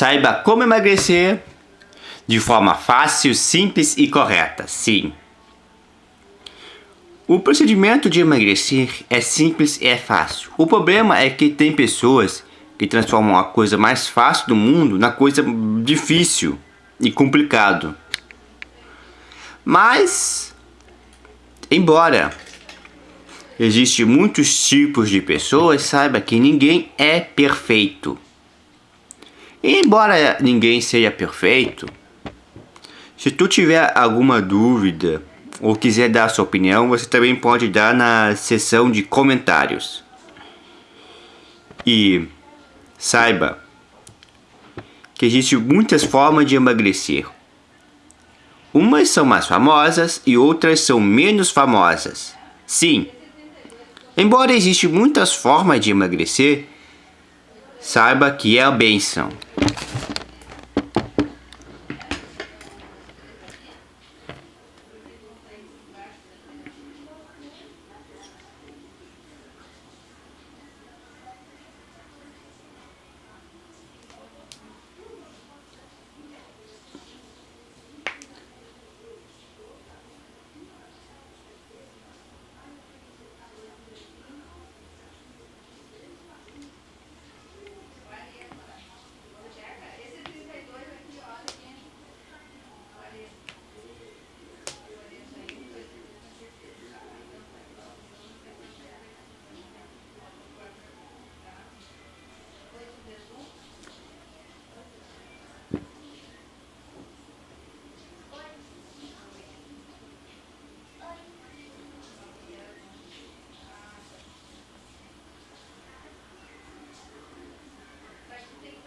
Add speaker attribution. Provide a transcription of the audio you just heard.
Speaker 1: Saiba como emagrecer de forma fácil, simples e correta. Sim. O procedimento de emagrecer é simples e é fácil. O problema é que tem pessoas que transformam a coisa mais fácil do mundo na coisa difícil e complicado. Mas, embora existe muitos tipos de pessoas, saiba que ninguém é perfeito. E embora ninguém seja perfeito, se tu tiver alguma dúvida ou quiser dar sua opinião, você também pode dar na seção de comentários. E saiba que existem muitas formas de emagrecer. Umas são mais famosas e outras são menos famosas. Sim, embora existam muitas formas de emagrecer, saiba que é a benção.